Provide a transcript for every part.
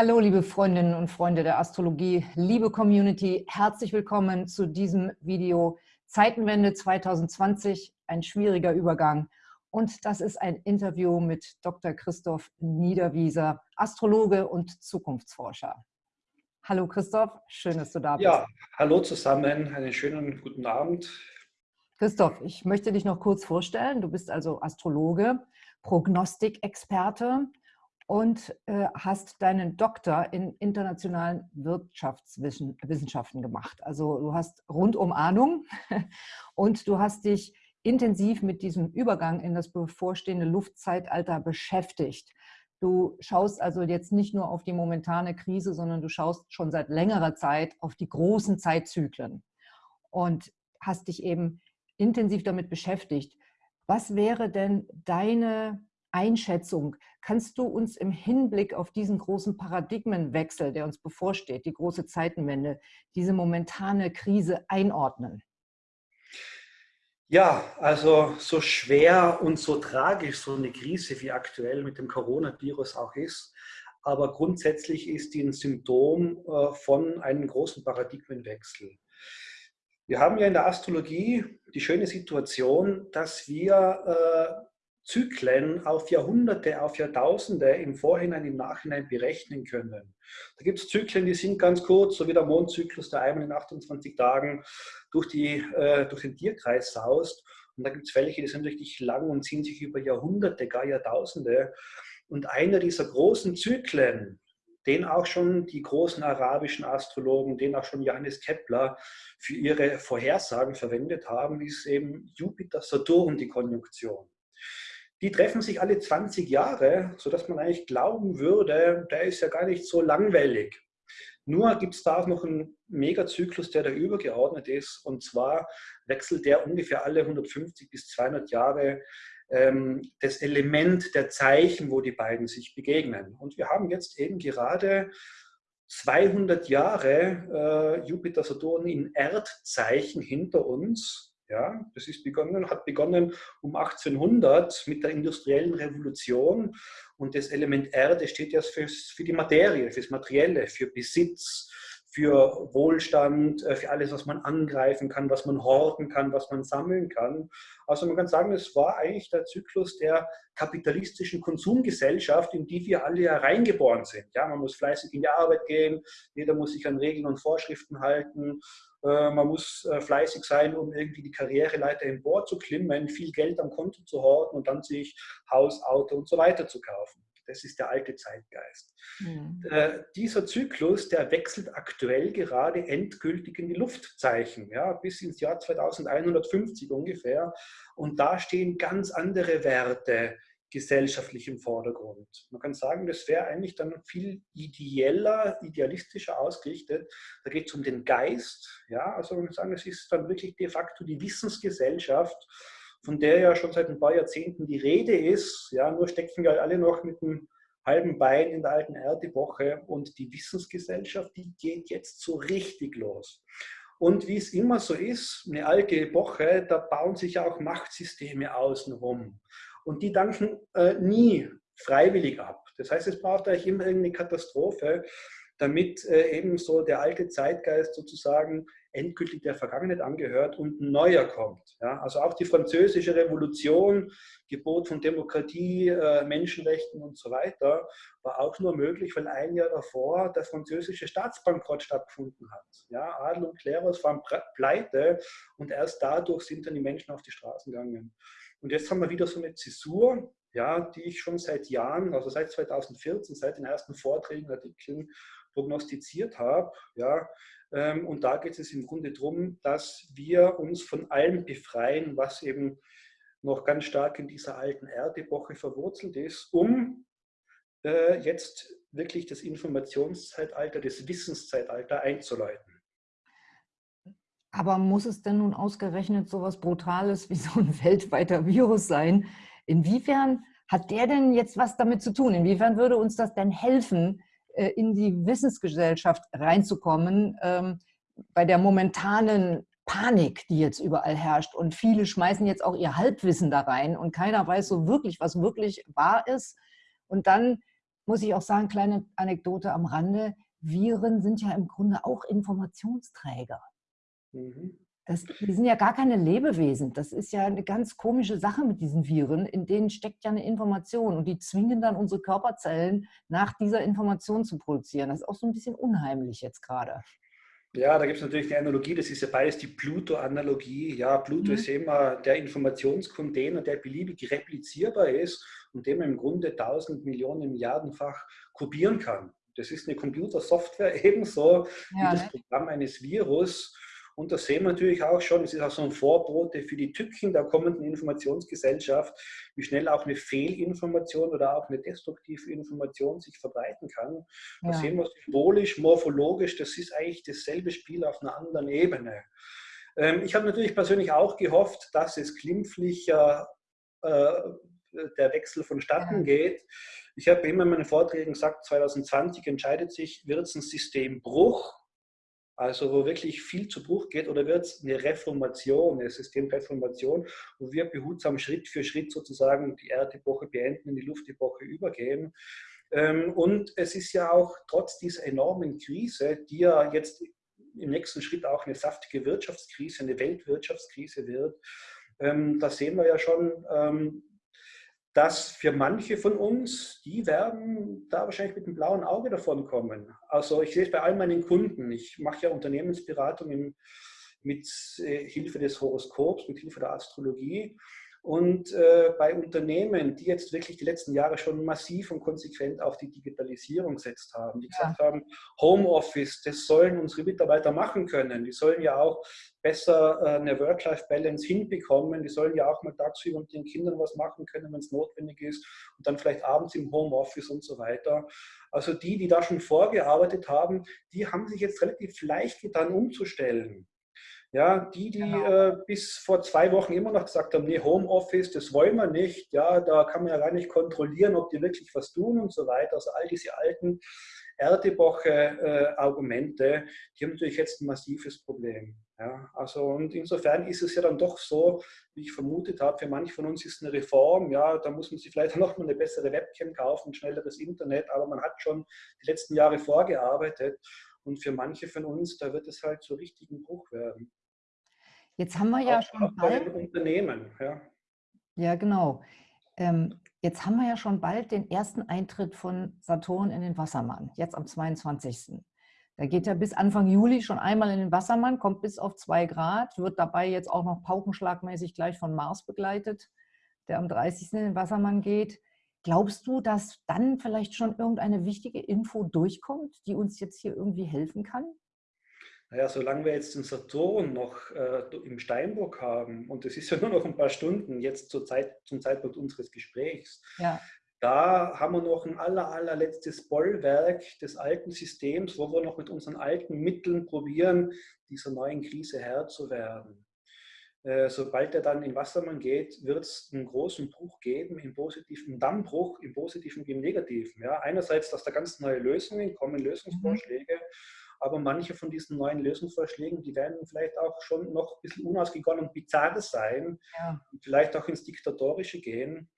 Hallo, liebe Freundinnen und Freunde der Astrologie, liebe Community, herzlich willkommen zu diesem Video Zeitenwende 2020, ein schwieriger Übergang. Und das ist ein Interview mit Dr. Christoph Niederwieser, Astrologe und Zukunftsforscher. Hallo Christoph, schön, dass du da bist. Ja, hallo zusammen, einen schönen guten Abend. Christoph, ich möchte dich noch kurz vorstellen. Du bist also Astrologe, Prognostikexperte und äh, hast deinen Doktor in internationalen Wirtschaftswissenschaften gemacht. Also du hast rundum Ahnung und du hast dich intensiv mit diesem Übergang in das bevorstehende Luftzeitalter beschäftigt. Du schaust also jetzt nicht nur auf die momentane Krise, sondern du schaust schon seit längerer Zeit auf die großen Zeitzyklen und hast dich eben intensiv damit beschäftigt. Was wäre denn deine Einschätzung. Kannst du uns im Hinblick auf diesen großen Paradigmenwechsel, der uns bevorsteht, die große Zeitenwende, diese momentane Krise einordnen? Ja, also so schwer und so tragisch so eine Krise wie aktuell mit dem Coronavirus auch ist, aber grundsätzlich ist die ein Symptom äh, von einem großen Paradigmenwechsel. Wir haben ja in der Astrologie die schöne Situation, dass wir äh, Zyklen auf Jahrhunderte, auf Jahrtausende im Vorhinein, im Nachhinein berechnen können. Da gibt es Zyklen, die sind ganz kurz, so wie der Mondzyklus, der einmal in 28 Tagen durch, die, äh, durch den Tierkreis saust. Und da gibt es welche, die sind richtig lang und ziehen sich über Jahrhunderte, gar Jahrtausende. Und einer dieser großen Zyklen, den auch schon die großen arabischen Astrologen, den auch schon Johannes Kepler für ihre Vorhersagen verwendet haben, ist eben Jupiter-Saturn, die Konjunktion die treffen sich alle 20 Jahre, sodass man eigentlich glauben würde, der ist ja gar nicht so langweilig. Nur gibt es da auch noch einen Megazyklus, der da übergeordnet ist. Und zwar wechselt der ungefähr alle 150 bis 200 Jahre ähm, das Element der Zeichen, wo die beiden sich begegnen. Und wir haben jetzt eben gerade 200 Jahre äh, Jupiter-Saturn in Erdzeichen hinter uns. Ja, das ist begonnen, hat begonnen um 1800 mit der industriellen Revolution und das Element Erde steht ja für, die Materie, fürs Materielle, für Besitz, für Wohlstand, äh, für alles, was man angreifen kann, was man horten kann, was man sammeln kann. Also man kann sagen, es war eigentlich der Zyklus der kapitalistischen Konsumgesellschaft, in die wir alle ja reingeboren sind. Ja, man muss fleißig in die Arbeit gehen, jeder muss sich an Regeln und Vorschriften halten, man muss äh, fleißig sein, um irgendwie die Karriereleiter klimmen, viel Geld am Konto zu horten und dann sich Haus, Auto und so weiter zu kaufen. Das ist der alte Zeitgeist. Mhm. Äh, dieser Zyklus, der wechselt aktuell gerade endgültig in die Luftzeichen, ja, bis ins Jahr 2150 ungefähr. Und da stehen ganz andere Werte gesellschaftlich im Vordergrund. Man kann sagen, das wäre eigentlich dann viel ideeller, idealistischer ausgerichtet. Da geht es um den Geist. Ja, also man kann sagen, es ist dann wirklich de facto die Wissensgesellschaft, von der ja schon seit ein paar Jahrzehnten die Rede ist. Ja, nur stecken wir alle noch mit einem halben Bein in der alten Erdepoche und die Wissensgesellschaft, die geht jetzt so richtig los. Und wie es immer so ist, eine alte Epoche, da bauen sich auch Machtsysteme außenrum. Und die danken äh, nie freiwillig ab. Das heißt, es braucht eigentlich immer irgendeine Katastrophe, damit äh, eben so der alte Zeitgeist sozusagen endgültig der Vergangenheit angehört und ein neuer kommt. Ja? Also auch die französische Revolution, Gebot von Demokratie, äh, Menschenrechten und so weiter, war auch nur möglich, weil ein Jahr davor der französische Staatsbankrott stattgefunden hat. Ja? Adel und Klerus waren pleite und erst dadurch sind dann die Menschen auf die Straßen gegangen. Und jetzt haben wir wieder so eine Zäsur, ja, die ich schon seit Jahren, also seit 2014, seit den ersten Vorträgen, Artikeln prognostiziert habe. Ja, ähm, und da geht es im Grunde darum, dass wir uns von allem befreien, was eben noch ganz stark in dieser alten Erdepoche verwurzelt ist, um äh, jetzt wirklich das Informationszeitalter, das Wissenszeitalter einzuläuten. Aber muss es denn nun ausgerechnet so etwas Brutales wie so ein weltweiter Virus sein? Inwiefern hat der denn jetzt was damit zu tun? Inwiefern würde uns das denn helfen, in die Wissensgesellschaft reinzukommen, ähm, bei der momentanen Panik, die jetzt überall herrscht. Und viele schmeißen jetzt auch ihr Halbwissen da rein und keiner weiß so wirklich, was wirklich wahr ist. Und dann muss ich auch sagen, kleine Anekdote am Rande, Viren sind ja im Grunde auch Informationsträger. Mhm. Das, die sind ja gar keine Lebewesen. Das ist ja eine ganz komische Sache mit diesen Viren. In denen steckt ja eine Information und die zwingen dann unsere Körperzellen nach dieser Information zu produzieren. Das ist auch so ein bisschen unheimlich jetzt gerade. Ja, da gibt es natürlich die Analogie, das ist ja beides die Pluto-Analogie. Ja, Pluto mhm. ist immer der Informationscontainer, der beliebig replizierbar ist und den man im Grunde tausend Millionen Milliardenfach kopieren kann. Das ist eine Computersoftware ebenso ja, wie das ne? Programm eines Virus. Und das sehen wir natürlich auch schon, es ist auch so ein Vorbote für die Tücken der kommenden Informationsgesellschaft, wie schnell auch eine Fehlinformation oder auch eine destruktive Information sich verbreiten kann. Ja. Das sehen wir symbolisch, morphologisch, das ist eigentlich dasselbe Spiel auf einer anderen Ebene. Ähm, ich habe natürlich persönlich auch gehofft, dass es glimpflicher äh, der Wechsel vonstatten geht. Ich habe immer in meinen Vorträgen gesagt, 2020 entscheidet sich, wird es ein Systembruch also wo wirklich viel zu Bruch geht, oder wird es eine Reformation, eine Systemreformation, wo wir behutsam Schritt für Schritt sozusagen die Erdepoche beenden, in die Luftepoche übergehen. Ähm, und es ist ja auch trotz dieser enormen Krise, die ja jetzt im nächsten Schritt auch eine saftige Wirtschaftskrise, eine Weltwirtschaftskrise wird, ähm, da sehen wir ja schon, ähm, dass für manche von uns, die werden da wahrscheinlich mit einem blauen Auge davon kommen. Also ich sehe es bei all meinen Kunden. Ich mache ja Unternehmensberatung mit äh, Hilfe des Horoskops, mit Hilfe der Astrologie. Und äh, bei Unternehmen, die jetzt wirklich die letzten Jahre schon massiv und konsequent auf die Digitalisierung gesetzt haben, die gesagt haben, Homeoffice, das sollen unsere Mitarbeiter machen können. Die sollen ja auch besser äh, eine Work-Life-Balance hinbekommen. Die sollen ja auch mal tagsüber mit den Kindern was machen können, wenn es notwendig ist und dann vielleicht abends im Homeoffice und so weiter. Also die, die da schon vorgearbeitet haben, die haben sich jetzt relativ leicht getan, umzustellen. Ja, die, die genau. äh, bis vor zwei Wochen immer noch gesagt haben, nee, Homeoffice, das wollen wir nicht. Ja, da kann man ja gar nicht kontrollieren, ob die wirklich was tun und so weiter. Also all diese alten Erdewoche-Argumente, äh, die haben natürlich jetzt ein massives Problem. Ja, also und insofern ist es ja dann doch so, wie ich vermutet habe, für manche von uns ist eine Reform, ja, da muss man sich vielleicht noch mal eine bessere Webcam kaufen, schnelleres Internet, aber man hat schon die letzten Jahre vorgearbeitet und für manche von uns, da wird es halt zu richtigen Bruch werden. Jetzt haben wir ja auch, schon auch bald... Unternehmen, ja. Ja, genau. Ähm, jetzt haben wir ja schon bald den ersten Eintritt von Saturn in den Wassermann, jetzt am 22. Da geht er bis Anfang Juli schon einmal in den Wassermann, kommt bis auf zwei Grad, wird dabei jetzt auch noch paukenschlagmäßig gleich von Mars begleitet, der am 30. in den Wassermann geht. Glaubst du, dass dann vielleicht schon irgendeine wichtige Info durchkommt, die uns jetzt hier irgendwie helfen kann? Naja, solange wir jetzt den Saturn noch äh, im Steinbock haben, und es ist ja nur noch ein paar Stunden jetzt zur Zeit, zum Zeitpunkt unseres Gesprächs, ja. da haben wir noch ein aller, allerletztes Bollwerk des alten Systems, wo wir noch mit unseren alten Mitteln probieren, dieser neuen Krise Herr zu werden. Äh, sobald er dann in Wassermann geht, wird es einen großen Bruch geben, im positiven Dammbruch, im positiven wie im negativen. Ja, einerseits, dass da ganz neue Lösungen kommen, Lösungsvorschläge, mhm. Aber manche von diesen neuen Lösungsvorschlägen, die werden vielleicht auch schon noch ein bisschen unausgegoren und bizarr sein, ja. vielleicht auch ins Diktatorische gehen.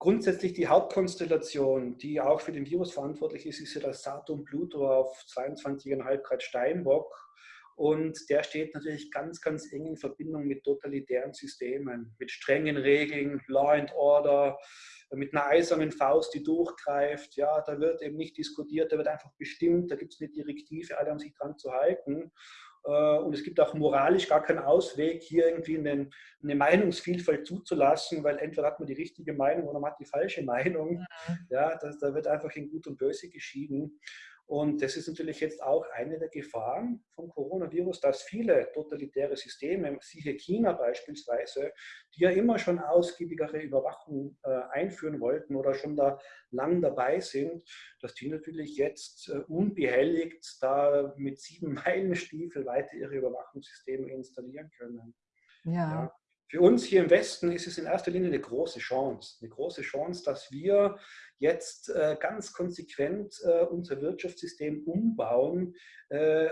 Grundsätzlich die Hauptkonstellation, die auch für den Virus verantwortlich ist, ist ja das Saturn-Pluto auf 22,5 Grad Steinbock und der steht natürlich ganz, ganz eng in Verbindung mit totalitären Systemen, mit strengen Regeln, Law and Order, mit einer eisernen Faust, die durchgreift. Ja, da wird eben nicht diskutiert, da wird einfach bestimmt, da gibt es eine Direktive, alle haben sich dran zu halten. Äh, und es gibt auch moralisch gar keinen Ausweg, hier irgendwie eine, eine Meinungsvielfalt zuzulassen, weil entweder hat man die richtige Meinung oder man hat die falsche Meinung. Mhm. Ja, das, da wird einfach in Gut und Böse geschieden. Und das ist natürlich jetzt auch eine der Gefahren vom Coronavirus, dass viele totalitäre Systeme, siehe China beispielsweise, die ja immer schon ausgiebigere Überwachung äh, einführen wollten oder schon da lang dabei sind, dass die natürlich jetzt äh, unbehelligt da mit sieben Meilenstiefel weiter ihre Überwachungssysteme installieren können. ja. ja für uns hier im Westen ist es in erster Linie eine große Chance. Eine große Chance, dass wir jetzt äh, ganz konsequent äh, unser Wirtschaftssystem umbauen äh,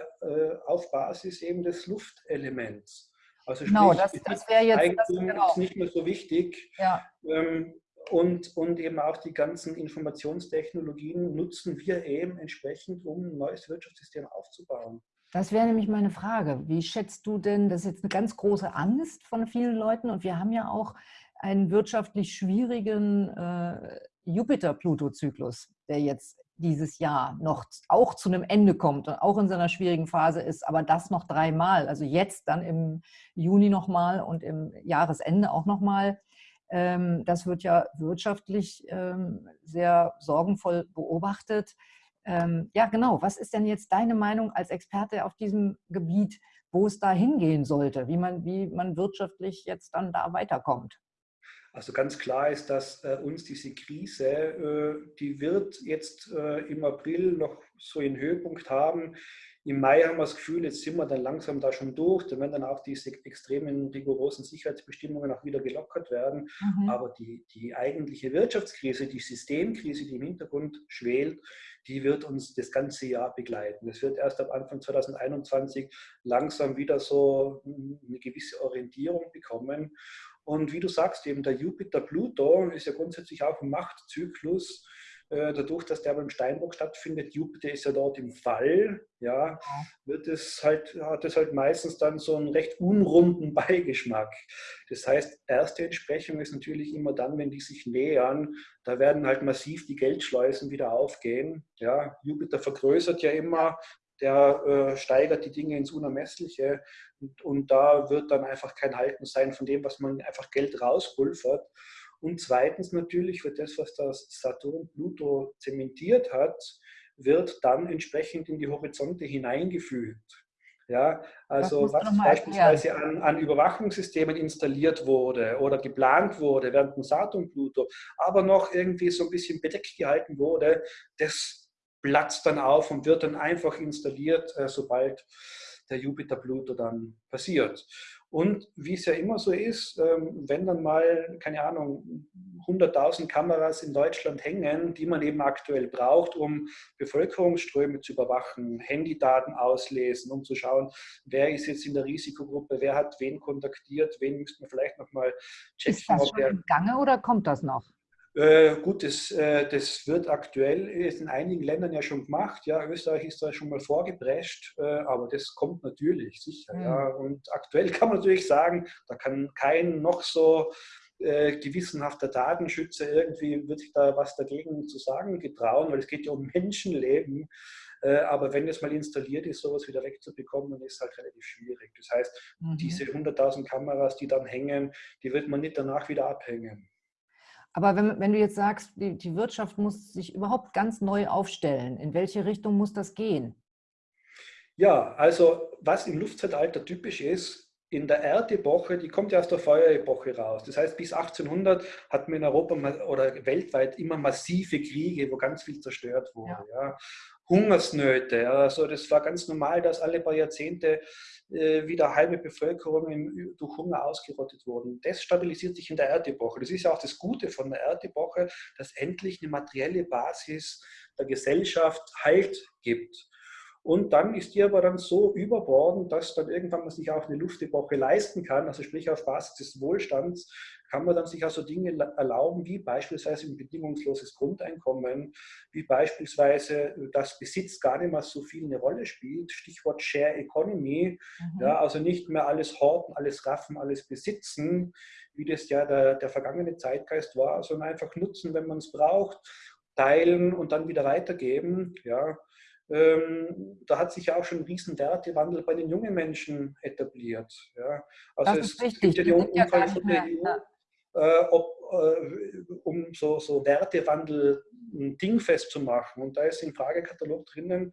auf Basis eben des Luftelements. Also genau, sprich, das, das wäre jetzt Eigentum das, genau. ist nicht mehr so wichtig. Ja. Ähm, und, und eben auch die ganzen Informationstechnologien nutzen wir eben entsprechend, um ein neues Wirtschaftssystem aufzubauen. Das wäre nämlich meine Frage. Wie schätzt du denn, das ist jetzt eine ganz große Angst von vielen Leuten und wir haben ja auch einen wirtschaftlich schwierigen äh, Jupiter-Pluto-Zyklus, der jetzt dieses Jahr noch auch zu einem Ende kommt und auch in seiner schwierigen Phase ist, aber das noch dreimal, also jetzt dann im Juni nochmal und im Jahresende auch nochmal. Ähm, das wird ja wirtschaftlich ähm, sehr sorgenvoll beobachtet. Ähm, ja, genau. Was ist denn jetzt deine Meinung als Experte auf diesem Gebiet, wo es da hingehen sollte, wie man, wie man wirtschaftlich jetzt dann da weiterkommt? Also ganz klar ist, dass äh, uns diese Krise, äh, die wird jetzt äh, im April noch so einen Höhepunkt haben. Im Mai haben wir das Gefühl, jetzt sind wir dann langsam da schon durch. Da werden dann auch diese extremen, rigorosen Sicherheitsbestimmungen auch wieder gelockert werden. Mhm. Aber die, die eigentliche Wirtschaftskrise, die Systemkrise, die im Hintergrund schwelt, die wird uns das ganze Jahr begleiten. Es wird erst ab Anfang 2021 langsam wieder so eine gewisse Orientierung bekommen. Und wie du sagst, eben der Jupiter-Pluto ist ja grundsätzlich auch ein Machtzyklus. Äh, dadurch, dass der beim Steinbock stattfindet, Jupiter ist ja dort im Fall, ja, wird es halt, hat es halt meistens dann so einen recht unrunden Beigeschmack. Das heißt, erste Entsprechung ist natürlich immer dann, wenn die sich nähern, da werden halt massiv die Geldschleusen wieder aufgehen. Ja, Jupiter vergrößert ja immer, der äh, steigert die Dinge ins Unermessliche und, und, da wird dann einfach kein Halten sein von dem, was man einfach Geld rauspulvert. Und zweitens natürlich wird das, was das Saturn Pluto zementiert hat, wird dann entsprechend in die Horizonte hineingefügt. Ja, also was beispielsweise an, an, Überwachungssystemen installiert wurde oder geplant wurde während dem Saturn Pluto, aber noch irgendwie so ein bisschen bedeckt gehalten wurde, das platzt dann auf und wird dann einfach installiert, äh, sobald der Jupiter-Pluto dann passiert. Und wie es ja immer so ist, ähm, wenn dann mal, keine Ahnung, 100.000 Kameras in Deutschland hängen, die man eben aktuell braucht, um Bevölkerungsströme zu überwachen, Handydaten auslesen, um zu schauen, wer ist jetzt in der Risikogruppe, wer hat wen kontaktiert, wen müsste man vielleicht nochmal checken. Ist das schon im Gange oder kommt das noch? Äh, gut, das, äh, das wird aktuell in einigen Ländern ja schon gemacht. Ja, Österreich ist da schon mal vorgeprescht, äh, aber das kommt natürlich sicher. Mhm. Ja. Und aktuell kann man natürlich sagen, da kann kein noch so gewissenhafter Datenschützer irgendwie wird sich da was dagegen zu sagen getrauen, weil es geht ja um Menschenleben. Aber wenn es mal installiert ist, sowas wieder wegzubekommen, ist halt relativ schwierig. Das heißt, mhm. diese 100.000 Kameras, die dann hängen, die wird man nicht danach wieder abhängen. Aber wenn, wenn du jetzt sagst, die, die Wirtschaft muss sich überhaupt ganz neu aufstellen, in welche Richtung muss das gehen? Ja, also was im Luftzeitalter typisch ist, in der Erdepoche, die kommt ja aus der Feuerepoche raus. Das heißt, bis 1800 hatten wir in Europa oder weltweit immer massive Kriege, wo ganz viel zerstört wurde. Ja. Ja. Hungersnöte, also das war ganz normal, dass alle paar Jahrzehnte äh, wieder halbe Bevölkerung durch Hunger ausgerottet wurden. Das stabilisiert sich in der Erdepoche. Das ist ja auch das Gute von der Erdepoche, dass endlich eine materielle Basis der Gesellschaft Halt gibt. Und dann ist die aber dann so überbordend, dass dann irgendwann man sich auch eine Luftepoche leisten kann, also sprich auf Basis des Wohlstands, kann man dann sich also Dinge erlauben, wie beispielsweise ein bedingungsloses Grundeinkommen, wie beispielsweise, dass Besitz gar nicht mehr so viel eine Rolle spielt, Stichwort Share Economy, mhm. ja, also nicht mehr alles horten, alles raffen, alles besitzen, wie das ja der, der vergangene Zeitgeist war, sondern einfach nutzen, wenn man es braucht, teilen und dann wieder weitergeben. Ja. Ähm, da hat sich ja auch schon ein riesen Wertewandel bei den jungen Menschen etabliert. Ja. Also das es richtig. gibt ja die Umfrage von der EU, äh, ob, äh, um so, so Wertewandel dingfest zu machen. Und da ist im Fragekatalog drinnen,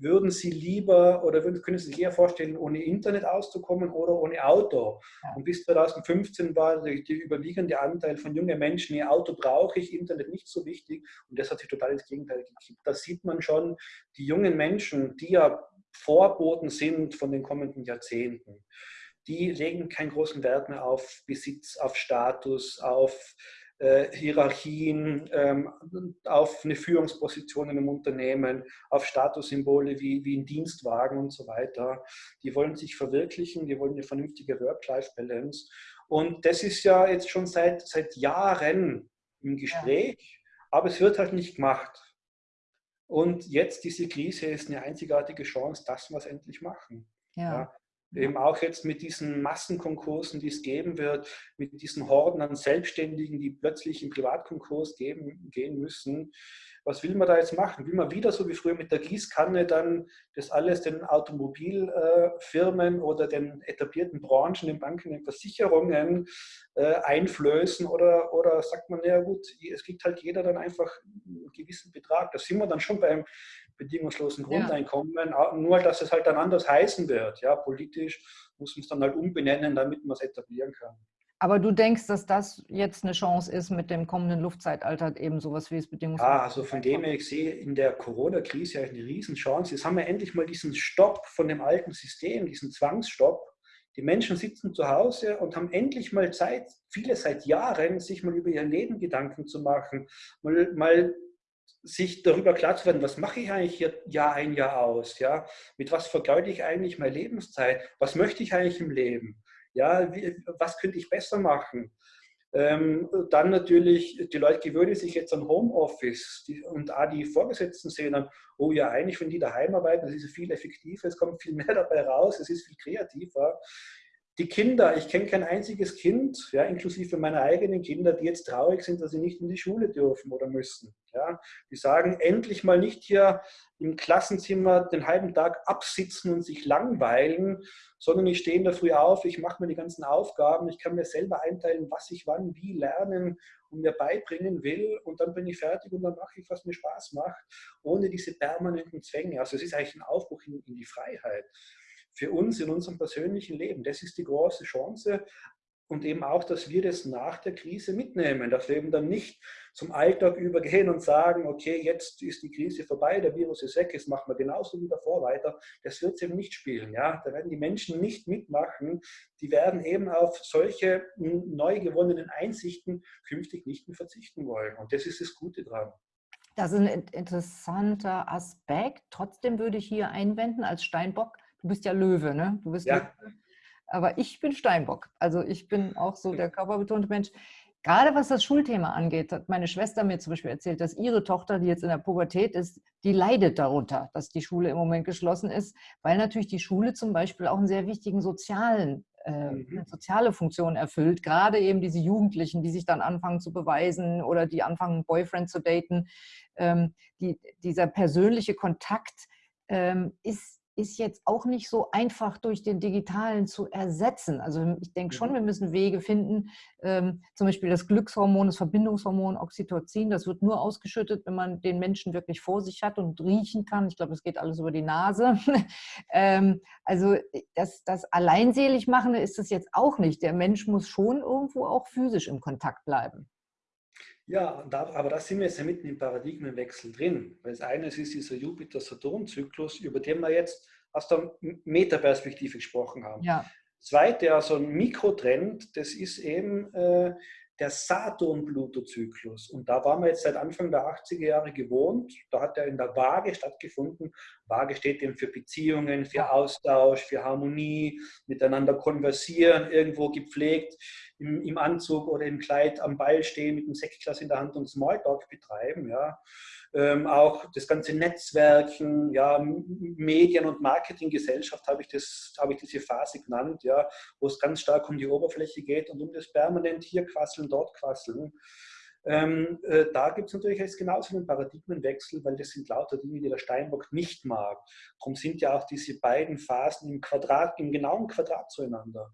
würden Sie lieber oder würden, können Sie sich eher vorstellen, ohne Internet auszukommen oder ohne Auto? Ja. Und bis 2015 war der, überwiegende Anteil von jungen Menschen, ihr Auto brauche ich, Internet nicht so wichtig. Und das hat sich total ins Gegenteil gekippt. Da sieht man schon, die jungen Menschen, die ja Vorboten sind von den kommenden Jahrzehnten, die legen keinen großen Wert mehr auf Besitz, auf Status, auf Hierarchien, ähm, auf eine Führungsposition in einem Unternehmen, auf Statussymbole wie, wie ein Dienstwagen und so weiter. Die wollen sich verwirklichen, die wollen eine vernünftige Work-Life-Balance. Und das ist ja jetzt schon seit, seit Jahren im Gespräch, ja. aber es wird halt nicht gemacht. Und jetzt diese Krise ist eine einzigartige Chance, dass wir es endlich machen. Ja. ja. Eben auch jetzt mit diesen Massenkonkursen, die es geben wird, mit diesen Horden an Selbstständigen, die plötzlich im Privatkonkurs geben, gehen müssen was will man da jetzt machen? Will man wieder so wie früher mit der Gießkanne dann das alles den Automobilfirmen oder den etablierten Branchen, den Banken, den Versicherungen äh, einflößen oder, oder sagt man, ja gut, es kriegt halt jeder dann einfach einen gewissen Betrag. Da sind wir dann schon beim bedingungslosen Grundeinkommen, ja. nur dass es halt dann anders heißen wird. Ja, politisch muss man es dann halt umbenennen, damit man es etablieren kann. Aber du denkst, dass das jetzt eine Chance ist, mit dem kommenden Luftzeitalter eben sowas wie das Bedingungs... Ja, also von dem her, ich sehe in der Corona-Krise eine Riesenchance. Jetzt haben wir endlich mal diesen Stopp von dem alten System, diesen Zwangsstopp. Die Menschen sitzen zu Hause und haben endlich mal Zeit, viele seit Jahren, sich mal über ihr Leben Gedanken zu machen, mal, mal sich darüber klar zu werden, was mache ich eigentlich hier Jahr ein, Jahr aus? Ja? Mit was vergeude ich eigentlich meine Lebenszeit? Was möchte ich eigentlich im Leben? Ja, wie, was könnte ich besser machen? Ähm, dann natürlich, die Leute gewöhnen sich jetzt an Homeoffice die, und auch die Vorgesetzten sehen dann, oh ja, eigentlich, wenn die daheim arbeiten, das ist viel effektiver, es kommt viel mehr dabei raus, es ist viel kreativer. Die Kinder, ich kenne kein einziges Kind, ja, inklusive meiner eigenen Kinder, die jetzt traurig sind, dass sie nicht in die Schule dürfen oder müssen. Ja. Die sagen, endlich mal nicht hier im Klassenzimmer den halben Tag absitzen und sich langweilen, sondern ich stehe in der Früh auf, ich mache mir die ganzen Aufgaben, ich kann mir selber einteilen, was ich wann wie lernen und mir beibringen will und dann bin ich fertig und dann mache ich, was mir Spaß macht, ohne diese permanenten Zwänge. Also es ist eigentlich ein Aufbruch in, in die Freiheit für uns in unserem persönlichen Leben. Das ist die große Chance. Und eben auch, dass wir das nach der Krise mitnehmen, dass wir eben dann nicht zum Alltag übergehen und sagen, okay, jetzt ist die Krise vorbei, der Virus ist weg, jetzt machen wir genauso wie davor weiter. Das wird es eben nicht spielen. Ja? Da werden die Menschen nicht mitmachen. Die werden eben auf solche neu gewonnenen Einsichten künftig nicht mehr verzichten wollen. Und das ist das Gute dran. Das ist ein interessanter Aspekt. Trotzdem würde ich hier einwenden als Steinbock, Du bist ja Löwe, ne? Du bist ja. Löwe. Aber ich bin Steinbock. Also ich bin auch so der körperbetonte Mensch. Gerade was das Schulthema angeht, hat meine Schwester mir zum Beispiel erzählt, dass ihre Tochter, die jetzt in der Pubertät ist, die leidet darunter, dass die Schule im Moment geschlossen ist, weil natürlich die Schule zum Beispiel auch einen sehr wichtigen sozialen äh, mhm. soziale Funktion erfüllt. Gerade eben diese Jugendlichen, die sich dann anfangen zu beweisen oder die anfangen, einen Boyfriend zu daten. Ähm, die, dieser persönliche Kontakt ähm, ist ist jetzt auch nicht so einfach durch den digitalen zu ersetzen. Also ich denke schon, mhm. wir müssen Wege finden, ähm, zum Beispiel das Glückshormon, das Verbindungshormon Oxytocin, das wird nur ausgeschüttet, wenn man den Menschen wirklich vor sich hat und riechen kann. Ich glaube, es geht alles über die Nase. ähm, also das, das alleinselig machen ist es jetzt auch nicht. Der Mensch muss schon irgendwo auch physisch im Kontakt bleiben. Ja, da, aber da sind wir jetzt ja mitten im Paradigmenwechsel drin. Weil das eine ist dieser Jupiter-Saturn-Zyklus, über den wir jetzt aus der Metaperspektive gesprochen haben. Ja. Zweite, also ein Mikrotrend, das ist eben äh, der Saturn-Pluto-Zyklus. Und da waren wir jetzt seit Anfang der 80er Jahre gewohnt. Da hat er in der Waage stattgefunden. Waage steht eben für Beziehungen, für Austausch, für Harmonie, miteinander konversieren, irgendwo gepflegt im, im Anzug oder im Kleid am Ball stehen mit einem Sektglas in der Hand und Smalltalk betreiben. Ja. Ähm, auch das ganze Netzwerken, ja, Medien- und Marketinggesellschaft habe ich, habe ich diese Phase genannt, ja, wo es ganz stark um die Oberfläche geht und um das permanent hier quasseln, dort quasseln. Ähm, äh, da gibt es natürlich jetzt genauso einen Paradigmenwechsel, weil das sind lauter Dinge, die der Steinbock nicht mag. Darum sind ja auch diese beiden Phasen im Quadrat, im genauen Quadrat zueinander.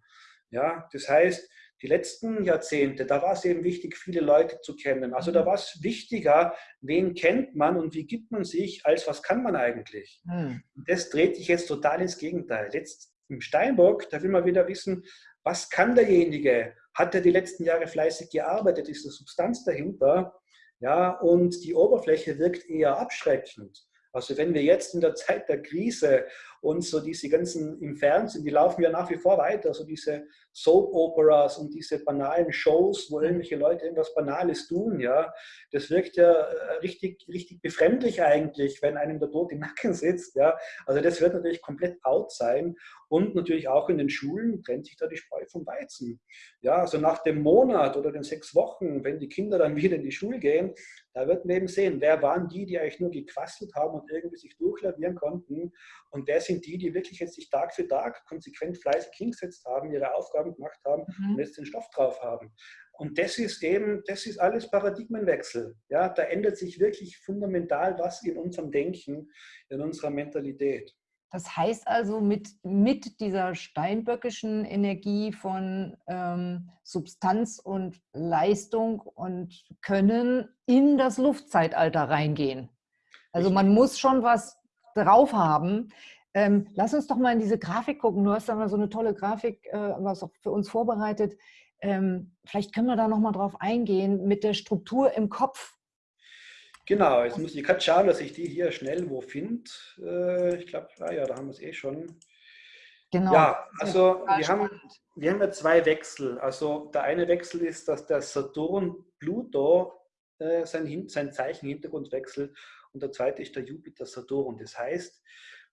Ja, das heißt, die letzten Jahrzehnte, da war es eben wichtig, viele Leute zu kennen. Also da mhm. war es wichtiger, wen kennt man und wie gibt man sich, als was kann man eigentlich. Mhm. Das dreht sich jetzt total ins Gegenteil. Jetzt im Steinbock, da will man wieder wissen, was kann derjenige? Hat er die letzten Jahre fleißig gearbeitet? Ist da Substanz dahinter? Ja, und die Oberfläche wirkt eher abschreckend. Also wenn wir jetzt in der Zeit der Krise uns so diese ganzen im Fernsehen, die laufen ja nach wie vor weiter, so diese Soap-Operas und diese banalen Shows, wo irgendwelche Leute irgendwas Banales tun, ja, das wirkt ja äh, richtig, richtig befremdlich eigentlich, wenn einem der Tod im Nacken sitzt, ja. Also das wird natürlich komplett out sein und natürlich auch in den Schulen trennt sich da die Spreu vom Weizen. Ja, also nach dem Monat oder den sechs Wochen, wenn die Kinder dann wieder in die Schule gehen, da wird man eben sehen, wer waren die, die eigentlich nur gequasselt haben und irgendwie sich durchlavieren konnten und wer sind die, die wirklich jetzt sich Tag für Tag konsequent fleißig hingesetzt haben, ihre Aufgaben gemacht haben mhm. und jetzt den Stoff drauf haben. Und das ist eben, das ist alles Paradigmenwechsel. Ja, da ändert sich wirklich fundamental was in unserem Denken, in unserer Mentalität. Das heißt also, mit, mit dieser steinböckischen Energie von ähm, Substanz und Leistung und Können in das Luftzeitalter reingehen. Also man muss schon was drauf haben. Ähm, lass uns doch mal in diese Grafik gucken. Du hast da mal so eine tolle Grafik, äh, was auch für uns vorbereitet. Ähm, vielleicht können wir da noch mal drauf eingehen mit der Struktur im Kopf. Genau, jetzt muss ich gerade schauen, dass ich die hier schnell wo finde. Äh, ich glaube, ah ja, da haben wir es eh schon. Genau. Ja, also wir haben, wir haben ja zwei Wechsel. Also der eine Wechsel ist, dass der Saturn Pluto äh, sein, sein Zeichen Hintergrund wechselt und der zweite ist der Jupiter Saturn. Das heißt,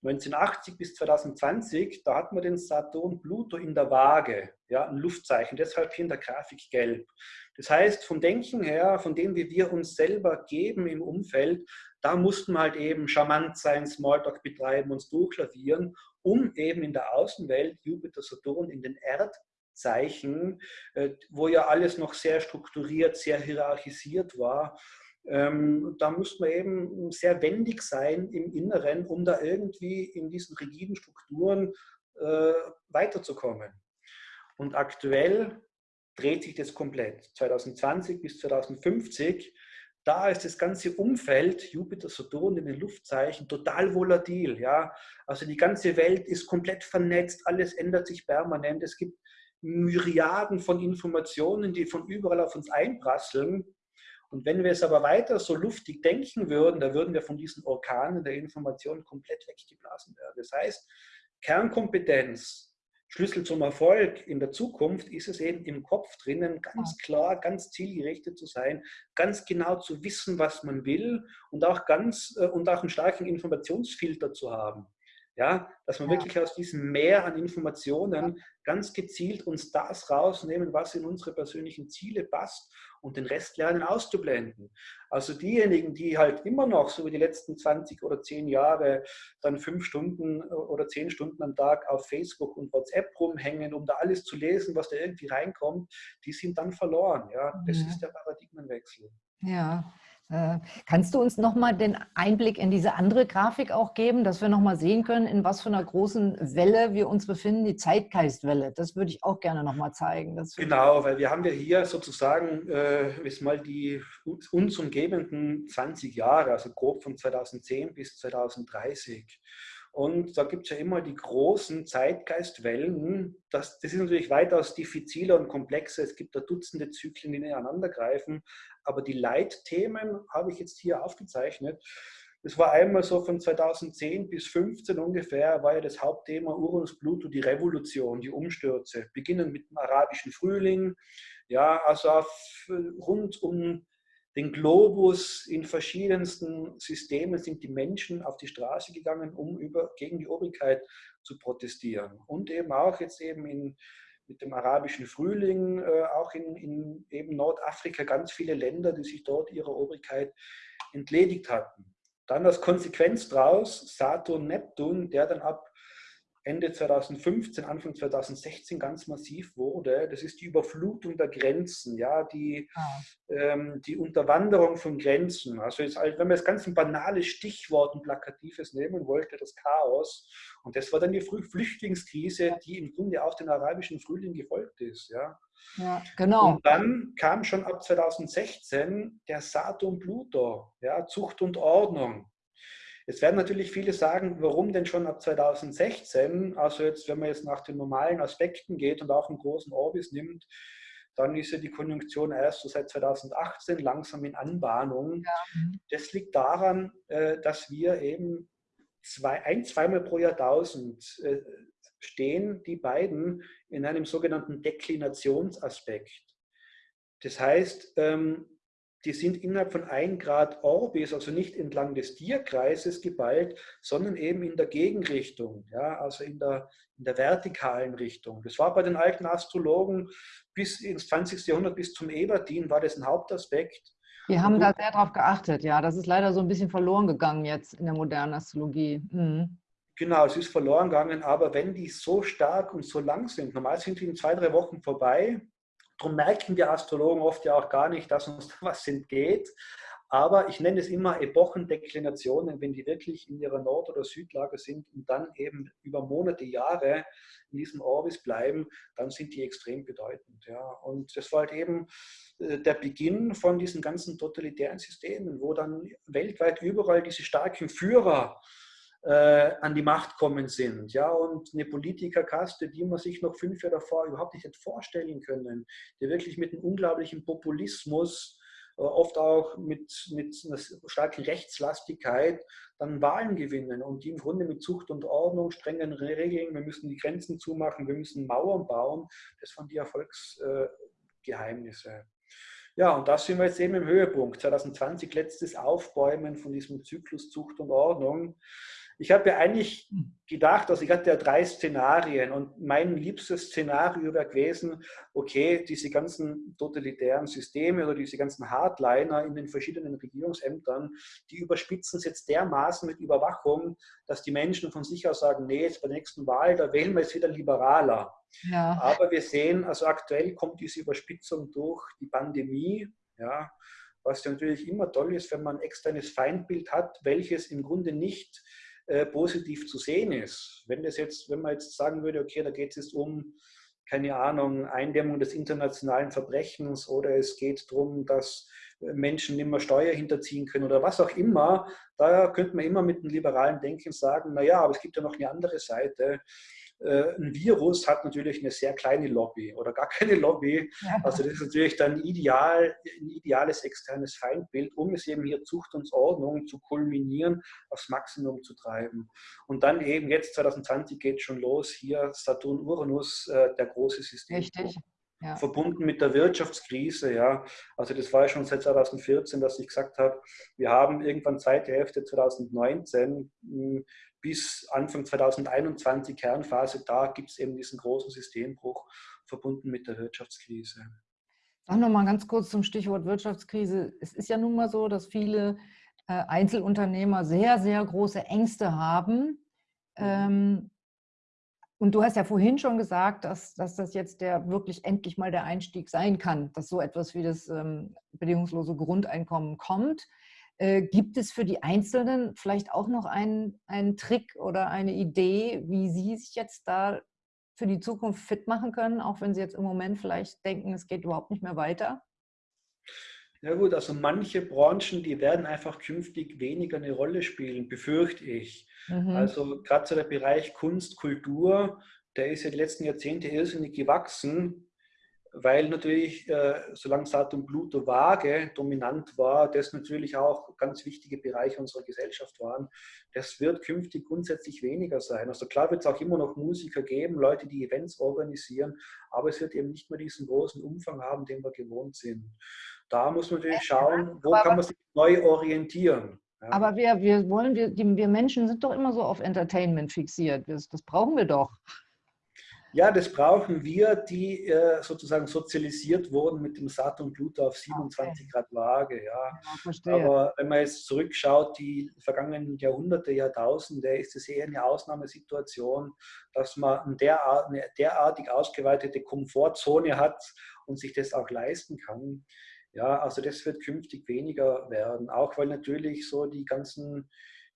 1980 bis 2020, da hat man den Saturn Pluto in der Waage, ja, ein Luftzeichen, deshalb hier in der Grafik gelb. Das heißt, vom Denken her, von dem, wie wir uns selber geben im Umfeld, da mussten wir halt eben charmant sein, Smalltalk betreiben, uns durchlavieren, um eben in der Außenwelt Jupiter, Saturn in den Erdzeichen, äh, wo ja alles noch sehr strukturiert, sehr hierarchisiert war, ähm, da muss man eben sehr wendig sein im Inneren, um da irgendwie in diesen rigiden Strukturen äh, weiterzukommen. Und aktuell dreht sich das komplett. 2020 bis 2050, da ist das ganze Umfeld, Jupiter, Saturn in den Luftzeichen, total volatil. Ja? Also die ganze Welt ist komplett vernetzt, alles ändert sich permanent. Es gibt Myriaden von Informationen, die von überall auf uns einprasseln. Und wenn wir es aber weiter so luftig denken würden, da würden wir von diesen Orkanen der Information komplett weggeblasen werden. Das heißt, Kernkompetenz, Schlüssel zum Erfolg in der Zukunft ist es eben im Kopf drinnen, ganz klar, ganz zielgerichtet zu sein, ganz genau zu wissen, was man will und auch ganz äh, und auch einen starken Informationsfilter zu haben. Ja, dass man ja. wirklich aus diesem Meer an Informationen ganz gezielt uns das rausnehmen, was in unsere persönlichen Ziele passt und den Rest lernen auszublenden. Also diejenigen, die halt immer noch so wie die letzten 20 oder 10 Jahre dann fünf Stunden äh, oder zehn Stunden am Tag auf Facebook und WhatsApp rumhängen, um da alles zu lesen, was da irgendwie reinkommt, die sind dann verloren. Ja, das ja. ist der Paradigmenwechsel. Ja, kannst du uns nochmal den Einblick in diese andere Grafik auch geben, dass wir nochmal sehen können, in was für einer großen Welle wir uns befinden, die Zeitgeistwelle. Das würde ich auch gerne nochmal zeigen. genau, weil wir haben ja hier sozusagen äh, mal die uns umgebenden 20 Jahre, also grob von 2010 bis 2030. Und da gibt es ja immer die großen Zeitgeistwellen. Das, das ist natürlich weitaus diffiziler und komplexer. Es gibt da Dutzende Zyklen, die ineinander greifen. Aber die Leitthemen habe ich jetzt hier aufgezeichnet. Das war einmal so von 2010 bis 2015 ungefähr, war ja das Hauptthema Uranus Pluto, die Revolution, die Umstürze. Beginnen mit dem arabischen Frühling, ja, also rund um den Globus in verschiedensten Systemen sind die Menschen auf die Straße gegangen, um über, gegen die Obrigkeit zu protestieren. Und eben auch jetzt eben in, mit dem arabischen Frühling, äh, auch in, in eben Nordafrika ganz viele Länder, die sich dort ihrer Obrigkeit entledigt hatten. Dann als Konsequenz daraus Saturn, Neptun, der dann ab Ende 2015, Anfang 2016 ganz massiv wurde. Das ist die Überflutung der Grenzen, ja, die, ah. ähm, die Unterwanderung von Grenzen. Also jetzt, wenn man das ganz ein banales Stichwort, ein plakatives nehmen wollte, das Chaos. Und das war dann die Flüchtlingskrise, die im Grunde auf den arabischen Frühling gefolgt ist. Ja. Ja, genau. Und dann kam schon ab 2016 der Saturn Pluto, ja, Zucht und Ordnung. Jetzt werden natürlich viele sagen, warum denn schon ab 2016? Also jetzt, wenn man jetzt nach den normalen Aspekten geht und auch einen großen Orbis nimmt, Dann ist ja die Konjunktion erst so seit 2018 langsam in Anbahnung. Ja. Das liegt daran, äh, dass wir eben zwei, ein, zweimal pro Jahrtausend äh, stehen die beiden in einem sogenannten Deklinationsaspekt. Das heißt, ähm, die sind innerhalb von 1 Grad Orbis, also nicht entlang des Tierkreises geballt, sondern eben in der Gegenrichtung, ja, also in der, in der vertikalen Richtung. Das war bei den alten Astrologen bis ins 20. Jahrhundert, bis zum Ebertin, war das ein Hauptaspekt. Wir haben da sehr darauf geachtet, ja. Das ist leider so ein bisschen verloren gegangen jetzt in der modernen Astrologie. Mhm. Genau, es ist verloren gegangen, aber wenn die so stark und so lang sind, normal sind die in zwei, drei Wochen vorbei, Darum merken wir Astrologen oft ja auch gar nicht, dass uns da was entgeht. Aber ich nenne es immer Epochendeklinationen, wenn die wirklich in ihrer Nord- oder Südlage sind und dann eben über Monate, Jahre in diesem Orbis bleiben, dann sind die extrem bedeutend. Ja. Und das war halt eben äh, der Beginn von diesen ganzen totalitären Systemen, wo dann weltweit überall diese starken Führer äh, an die Macht kommen sind. Ja, und eine Politikerkaste, die man sich noch fünf Jahre davor überhaupt nicht hätte vorstellen können, die wirklich mit einem unglaublichen Populismus, äh, oft auch mit, mit einer starken Rechtslastigkeit, dann Wahlen gewinnen und die im Grunde mit Zucht und Ordnung, strengen Regeln, wir müssen die Grenzen zumachen, wir müssen Mauern bauen, das waren die Erfolgsgeheimnisse. Ja, und das sind wir jetzt eben im Höhepunkt. 2020 letztes Aufbäumen von diesem Zyklus Zucht und Ordnung. Ich habe ja eigentlich hm. gedacht, also ich hatte ja drei Szenarien und mein liebstes Szenario wäre gewesen, okay, diese ganzen totalitären Systeme oder diese ganzen Hardliner in den verschiedenen Regierungsämtern, die überspitzen es jetzt dermaßen mit Überwachung, dass die Menschen von sich aus sagen, nee, jetzt bei der nächsten Wahl, da wählen wir jetzt wieder liberaler. Ja. Aber wir sehen, also aktuell kommt diese Überspitzung durch die Pandemie, ja, was ja natürlich immer toll ist, wenn man ein externes Feindbild hat, welches im Grunde nicht äh, positiv zu sehen ist. Wenn, das jetzt, wenn man jetzt sagen würde, okay, da geht es jetzt um, keine Ahnung, Eindämmung des internationalen Verbrechens oder es geht darum, dass äh, Menschen nicht mehr Steuer hinterziehen können oder was auch immer, da könnte man immer mit einem liberalen Denken sagen, naja, aber es gibt ja noch eine andere Seite. Äh, ein Virus hat natürlich eine sehr kleine Lobby oder gar keine Lobby. Also das ist natürlich dann ideal, ein ideales externes Feindbild, um es eben hier Zucht und Ordnung zu kulminieren, aufs Maximum zu treiben. Und dann eben jetzt 2020 geht schon los, hier Saturn-Uranus, äh, der große System. Richtig. Ja. verbunden mit der Wirtschaftskrise. Ja. Also das war ja schon seit 2014, dass ich gesagt habe, wir haben irgendwann zweite Hälfte 2019 bis Anfang 2021 Kernphase, da gibt es eben diesen großen Systembruch verbunden mit der Wirtschaftskrise. Sag noch mal ganz kurz zum Stichwort Wirtschaftskrise. Es ist ja nun mal so, dass viele äh, Einzelunternehmer sehr, sehr große Ängste haben. Mhm. Ähm, und du hast ja vorhin schon gesagt, dass, dass das jetzt der wirklich endlich mal der Einstieg sein kann, dass so etwas wie das ähm, bedingungslose Grundeinkommen kommt. Äh, gibt es für die Einzelnen vielleicht auch noch einen, einen Trick oder eine Idee, wie sie sich jetzt da für die Zukunft fit machen können, auch wenn sie jetzt im Moment vielleicht denken, es geht überhaupt nicht mehr weiter? Ja gut, also manche Branchen, die werden einfach künftig weniger eine Rolle spielen, befürchte ich. Mhm. Also gerade so der Bereich Kunst, Kultur, der ist ja die letzten Jahrzehnte irrsinnig gewachsen weil natürlich, äh, solange Saturn Pluto Waage dominant war, das natürlich auch ganz wichtige Bereiche unserer Gesellschaft waren. Das wird künftig grundsätzlich weniger sein. Also klar wird es auch immer noch Musiker geben, Leute, die Events organisieren, aber es wird eben nicht mehr diesen großen Umfang haben, den wir gewohnt sind. Da muss man natürlich schauen, wo kann man sich neu orientieren. Ja. Aber wir, wir wollen, wir, die, wir Menschen sind doch immer so auf Entertainment fixiert. Das, das brauchen wir doch. Ja, das brauchen wir, die äh, sozusagen sozialisiert wurden mit dem Saturn Pluto auf 27 okay. Grad Waage. Ja. ja Aber wenn man jetzt zurückschaut, die vergangenen Jahrhunderte, Jahrtausende, ist es eher eine Ausnahmesituation, dass man derart, eine derartig ausgeweitete Komfortzone hat und sich das auch leisten kann. Ja, also das wird künftig weniger werden, auch weil natürlich so die ganzen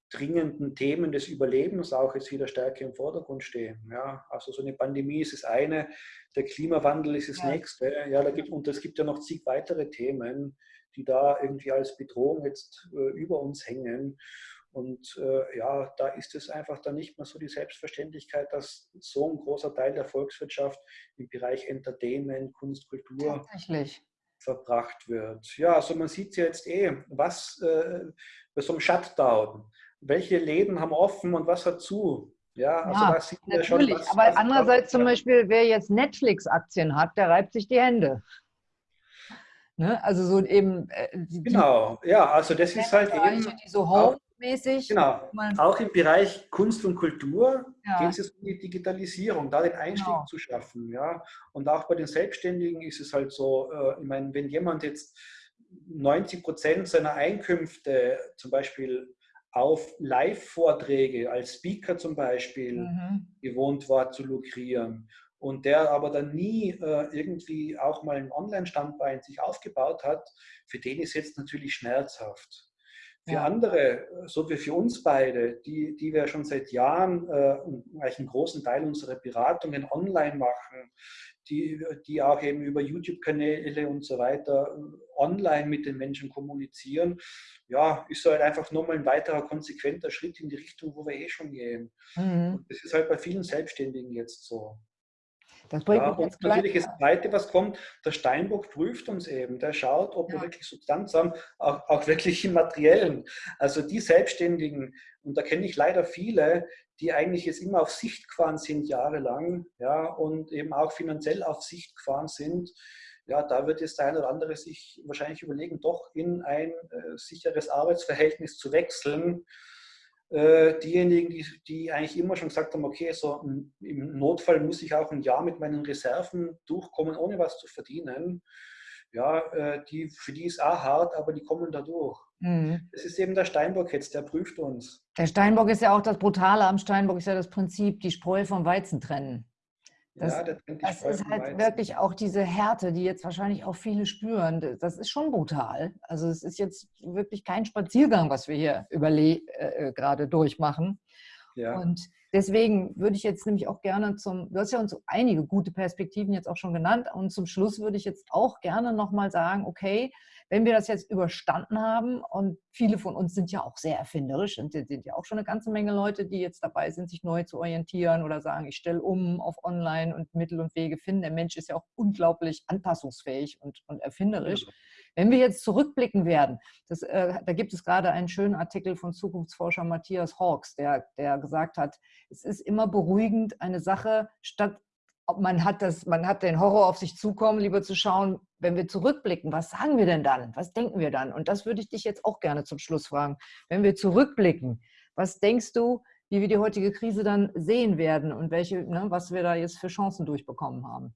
dringenden Themen des Überlebens auch jetzt wieder stärker im Vordergrund stehen. Ja, also so eine Pandemie ist das eine, der Klimawandel ist das ja. nächste. Ja, da gibt, und es gibt ja noch zig weitere Themen, die da irgendwie als Bedrohung jetzt äh, über uns hängen. Und äh, ja, da ist es einfach dann nicht mehr so die Selbstverständlichkeit, dass so ein großer Teil der Volkswirtschaft im Bereich Entertainment, Kunst, Kultur verbracht wird. Ja, also man sieht ja jetzt eh, was äh, bei so einem Shutdown, welche Läden haben offen und was hat zu. Ja, also ja, das sieht natürlich. Schon, was, aber was andererseits zum Beispiel, wer jetzt Netflix-Aktien hat, der reibt sich die Hände. Ne? Also so eben. Äh, die, genau, ja, also das ist halt eben. Die so home-mäßig. Genau, auch im Bereich Kunst und Kultur ja. geht es um die Digitalisierung, da den Einstieg genau. zu schaffen. Ja? Und auch bei den Selbstständigen ist es halt so, äh, ich meine, wenn jemand jetzt 90 Prozent seiner Einkünfte zum Beispiel auf Live-Vorträge als Speaker zum Beispiel mhm. gewohnt war zu lukrieren und der aber dann nie äh, irgendwie auch mal ein Online-Standbein sich aufgebaut hat, für den ist jetzt natürlich schmerzhaft. Für ja. andere, so wie für uns beide, die, die wir schon seit Jahren äh, einen großen Teil unserer Beratungen online machen, die, die auch eben über YouTube-Kanäle und so weiter äh, online mit den Menschen kommunizieren, ja, ist halt einfach nochmal ein weiterer konsequenter Schritt in die Richtung, wo wir eh schon gehen. Mhm. das ist halt bei vielen Selbstständigen jetzt so. Das bringt ja, und natürlich das Zweite, was kommt, der Steinbock prüft uns eben. Der schaut, ob ja. wir wirklich Substanz haben, auch, auch wirklich im Materiellen. Also die Selbstständigen, und da kenne ich leider viele, die eigentlich jetzt immer auf Sicht gefahren sind, jahrelang, ja, und eben auch finanziell auf Sicht gefahren sind, ja, da wird jetzt der eine oder andere sich wahrscheinlich überlegen, doch in ein äh, sicheres Arbeitsverhältnis zu wechseln. Äh, diejenigen, die, die eigentlich immer schon gesagt haben, okay, so im Notfall muss ich auch ein Jahr mit meinen Reserven durchkommen, ohne was zu verdienen. Ja, äh, die, für die ist auch hart, aber die kommen da durch. Mhm. Das ist eben der Steinbock jetzt, der prüft uns. Der Steinbock ist ja auch das Brutale am Steinbock, ist ja das Prinzip, die Spreu vom Weizen trennen. Das, ja, das ist halt Weizen. wirklich auch diese Härte, die jetzt wahrscheinlich auch viele spüren. Das ist schon brutal. Also es ist jetzt wirklich kein Spaziergang, was wir hier äh, äh, gerade durchmachen. Ja. Und deswegen würde ich jetzt nämlich auch gerne zum, du hast ja uns einige gute Perspektiven jetzt auch schon genannt und zum Schluss würde ich jetzt auch gerne nochmal sagen, okay, wenn wir das jetzt überstanden haben und viele von uns sind ja auch sehr erfinderisch und sind ja auch schon eine ganze Menge Leute, die jetzt dabei sind, sich neu zu orientieren oder sagen, ich stelle um auf Online und Mittel und Wege finden. Der Mensch ist ja auch unglaublich anpassungsfähig und, und erfinderisch. Ja. Wenn wir jetzt zurückblicken werden, das, äh, da gibt es gerade einen schönen Artikel von Zukunftsforscher Matthias Hawks, der, der gesagt hat, es ist immer beruhigend, eine Sache statt man hat, das, man hat den Horror auf sich zukommen, lieber zu schauen, wenn wir zurückblicken, was sagen wir denn dann? Was denken wir dann? Und das würde ich dich jetzt auch gerne zum Schluss fragen. Wenn wir zurückblicken, was denkst du, wie wir die heutige Krise dann sehen werden und welche, ne, was wir da jetzt für Chancen durchbekommen haben?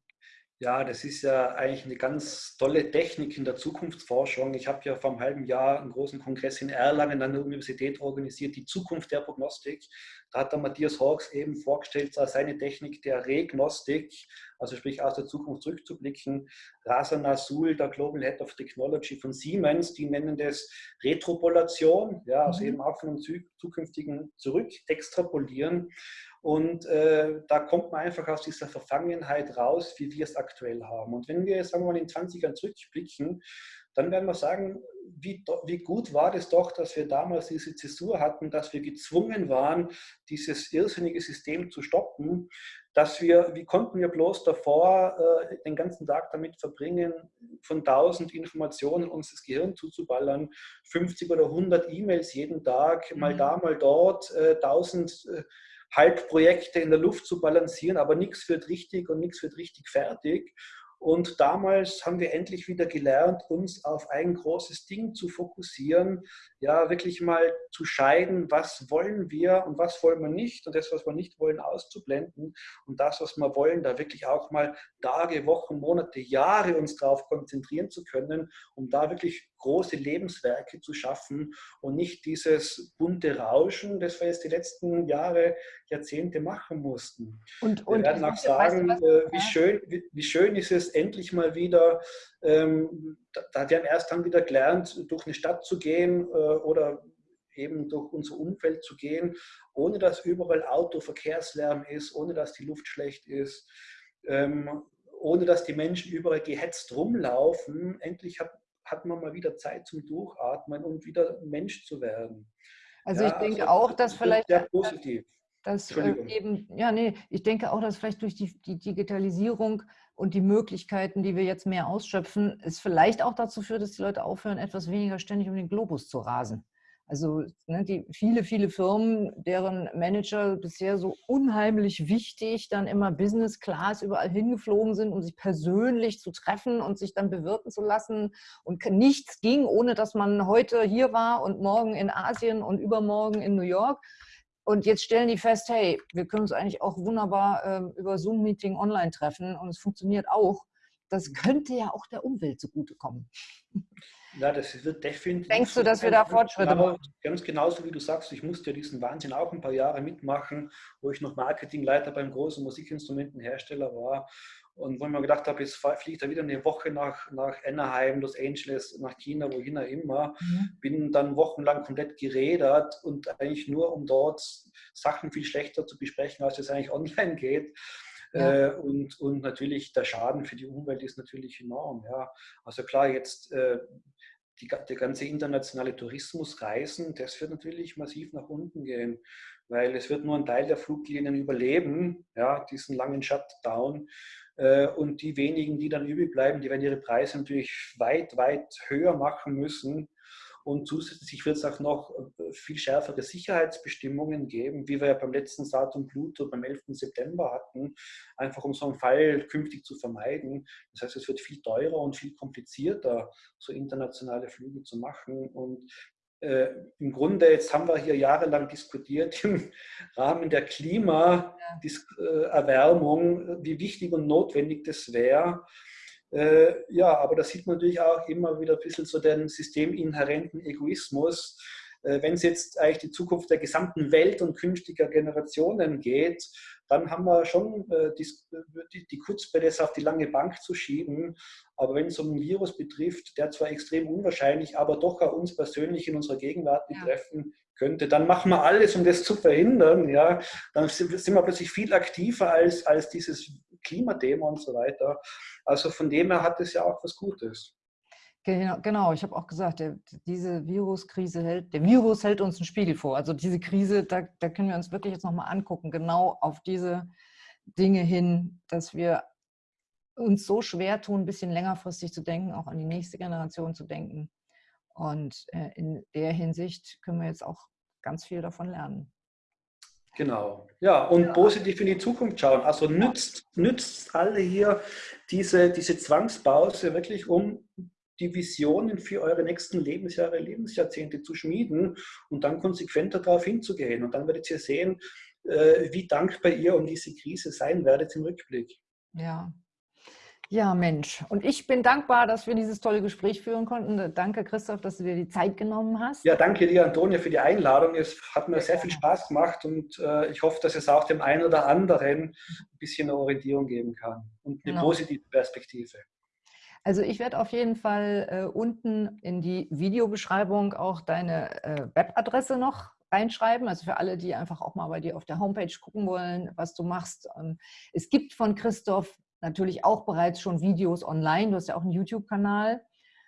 Ja, das ist ja eigentlich eine ganz tolle Technik in der Zukunftsforschung. Ich habe ja vor einem halben Jahr einen großen Kongress in Erlangen an der Universität organisiert, die Zukunft der Prognostik. Da hat der Matthias Hawks eben vorgestellt, seine Technik der Regnostik, also sprich aus der Zukunft zurückzublicken. Rasa Nasul, der Global Head of Technology von Siemens, die nennen das Retropolation, ja, also mhm. eben auch von einem zukünftigen zurück extrapolieren. Und äh, da kommt man einfach aus dieser Verfangenheit raus, wie wir es aktuell haben. Und wenn wir jetzt sagen wir mal in 20 Jahren zurückblicken, dann werden wir sagen, wie, wie, gut war das doch, dass wir damals diese Zäsur hatten, dass wir gezwungen waren, dieses irrsinnige System zu stoppen, dass wir, wie konnten wir bloß davor äh, den ganzen Tag damit verbringen, von 1000 Informationen uns das Gehirn zuzuballern, 50 oder 100 E-Mails jeden Tag, mal mhm. da, mal dort, äh, 1000 äh, Halbprojekte in der Luft zu balancieren, aber nichts wird richtig und nichts wird richtig fertig. Und damals haben wir endlich wieder gelernt, uns auf ein großes Ding zu fokussieren, ja, wirklich mal zu scheiden, was wollen wir und was wollen wir nicht und das, was wir nicht wollen, auszublenden und das, was wir wollen, da wirklich auch mal Tage, Wochen, Monate, Jahre uns darauf konzentrieren zu können, um da wirklich große Lebenswerke zu schaffen und nicht dieses bunte Rauschen, das wir jetzt die letzten Jahre, Jahrzehnte machen mussten. Und, und wir werden auch sagen, weißt du, äh, wie, schön, wie, wie, schön ist es endlich mal wieder, ähm, da, wir haben erst dann wieder gelernt, durch eine Stadt zu gehen äh, oder eben durch unser Umfeld zu gehen, ohne dass überall Autoverkehrslärm ist, ohne dass die Luft schlecht ist, ähm, ohne dass die Menschen überall gehetzt rumlaufen. Endlich hat, hat man mal wieder Zeit zum Durchatmen und wieder Mensch zu werden. Also ja, ich denke also, auch, dass vielleicht... Sehr positiv. Dass äh, eben, ja, nee, ich denke auch, dass vielleicht durch die, die Digitalisierung und die Möglichkeiten, die wir jetzt mehr ausschöpfen, es vielleicht auch dazu führt, dass die Leute aufhören, etwas weniger ständig um den Globus zu rasen. Also ne, die viele, viele Firmen, deren Manager bisher so unheimlich wichtig dann immer Business Class überall hingeflogen sind, um sich persönlich zu treffen und sich dann bewirten zu lassen. Und nichts ging, ohne dass man heute hier war und morgen in Asien und übermorgen in New York. Und jetzt stellen die fest, hey, wir können uns eigentlich auch wunderbar äh, über Zoom-Meeting online treffen und es funktioniert auch. Das könnte ja auch der Umwelt zugutekommen. Ja, das wird definitiv. Denkst du, dass wir da Fortschritte genau, machen? Ganz genauso wie du sagst, ich musste ja diesen Wahnsinn auch ein paar Jahre mitmachen, wo ich noch Marketingleiter beim großen Musikinstrumentenhersteller war. Und wo ich mir gedacht habe, jetzt fliege ich da wieder eine Woche nach, nach Anaheim, Los Angeles, nach China, wohin auch immer. Mhm. Bin dann wochenlang komplett gerädert und eigentlich nur, um dort Sachen viel schlechter zu besprechen, als es eigentlich online geht. Ja. Äh, und, und natürlich der Schaden für die Umwelt ist natürlich enorm. Ja. Also klar, jetzt äh, die, der ganze internationale Tourismus, Reisen, das wird natürlich massiv nach unten gehen, weil es wird nur ein Teil der Fluglinien überleben, ja, diesen langen Shutdown. Äh, und die wenigen, die dann übrig bleiben, die werden ihre Preise natürlich weit, weit höher machen müssen. Und zusätzlich wird es auch noch äh, viel schärfere Sicherheitsbestimmungen geben, wie wir ja beim letzten Saturn Pluto beim 11. September hatten, einfach um so einen Fall künftig zu vermeiden. Das heißt, es wird viel teurer und viel komplizierter, so internationale Flüge zu machen. Und äh, im Grunde, jetzt haben wir hier jahrelang diskutiert im Rahmen der Klimaerwärmung, wie wichtig und notwendig das wäre. Äh, ja, aber da sieht man natürlich auch immer wieder ein bisschen so den systeminhärenten Egoismus. Äh, Wenn es jetzt eigentlich die Zukunft der gesamten Welt und künftiger Generationen geht, dann haben wir schon äh, die, die, die das auf die lange Bank zu schieben. Aber wenn es um ein Virus betrifft, der zwar extrem unwahrscheinlich, aber doch auch uns persönlich in unserer Gegenwart betreffen könnte, dann machen wir alles, um das zu verhindern. Ja, dann sind, sind wir plötzlich viel aktiver als, als dieses Klimathema und so weiter. Also von dem her hat es ja auch was Gutes. Genau, genau. ich habe auch gesagt, der, diese Viruskrise hält, der Virus hält uns einen Spiegel vor. Also diese Krise, da, da können wir uns wirklich jetzt nochmal angucken, genau auf diese Dinge hin, dass wir uns so schwer tun, ein bisschen längerfristig zu denken, auch an die nächste Generation zu denken. Und äh, in der Hinsicht können wir jetzt auch ganz viel davon lernen. Genau. Ja, und ja. positiv in die Zukunft schauen. Also nützt, nützt alle hier diese, diese Zwangspause wirklich, um die Visionen für eure nächsten Lebensjahre, Lebensjahrzehnte zu schmieden und dann konsequenter darauf hinzugehen. Und dann werdet ihr sehen, äh, wie dankbar ihr um diese Krise sein werdet im Rückblick. Ja, ja, Mensch. Und ich bin dankbar, dass wir dieses tolle Gespräch führen konnten. Danke, Christoph, dass du dir die Zeit genommen hast. Ja, danke dir, Antonia, für die Einladung. Es hat mir sehr viel Spaß gemacht und äh, ich hoffe, dass es auch dem einen oder anderen ein bisschen eine Orientierung geben kann und eine genau. positive Perspektive. Also ich werde auf jeden Fall äh, unten in die Videobeschreibung auch deine äh, Webadresse noch reinschreiben. Also für alle, die einfach auch mal bei dir auf der Homepage gucken wollen, was du machst. Ähm, es gibt von Christoph natürlich auch bereits schon Videos online. Du hast ja auch einen YouTube-Kanal.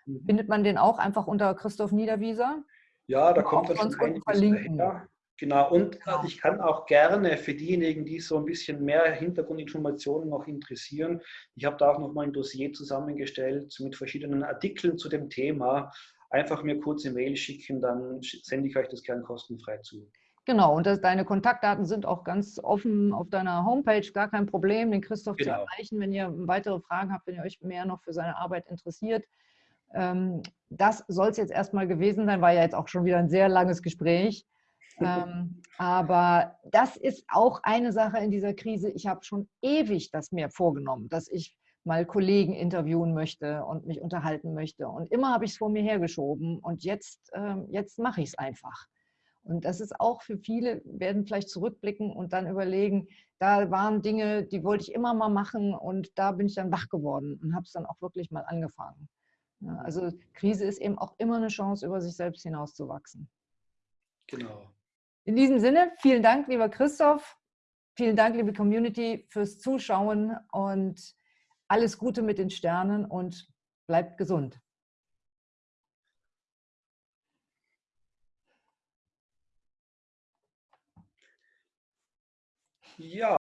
Mhm. Findet man den auch einfach unter Christoph Niederwieser? Ja, da kommt dann schon einiges verlinken. Dahinter. Genau, und genau. ich kann auch gerne für diejenigen, die so ein bisschen mehr Hintergrundinformationen noch interessieren, ich habe da auch noch mal ein Dossier zusammengestellt mit verschiedenen Artikeln zu dem Thema. Einfach mir kurze Mail schicken, dann sende ich euch das gerne kostenfrei zu. Genau, und das, deine Kontaktdaten sind auch ganz offen auf deiner Homepage, gar kein Problem, den Christoph genau. zu erreichen, wenn ihr weitere Fragen habt, wenn ihr euch mehr noch für seine Arbeit interessiert. Ähm, das soll es jetzt erstmal gewesen sein, war ja jetzt auch schon wieder ein sehr langes Gespräch. Ähm, aber das ist auch eine Sache in dieser Krise. Ich habe schon ewig das mir vorgenommen, dass ich mal Kollegen interviewen möchte und mich unterhalten möchte. Und immer habe ich es vor mir hergeschoben und jetzt, ähm, jetzt mache ich es einfach. Und das ist auch für viele, werden vielleicht zurückblicken und dann überlegen, da waren Dinge, die wollte ich immer mal machen und da bin ich dann wach geworden und habe es dann auch wirklich mal angefangen. also Krise ist eben auch immer eine Chance, über sich selbst hinauszuwachsen. Genau. In diesem Sinne, vielen Dank, lieber Christoph. Vielen Dank, liebe Community, fürs Zuschauen und alles Gute mit den Sternen und bleibt gesund. Ja.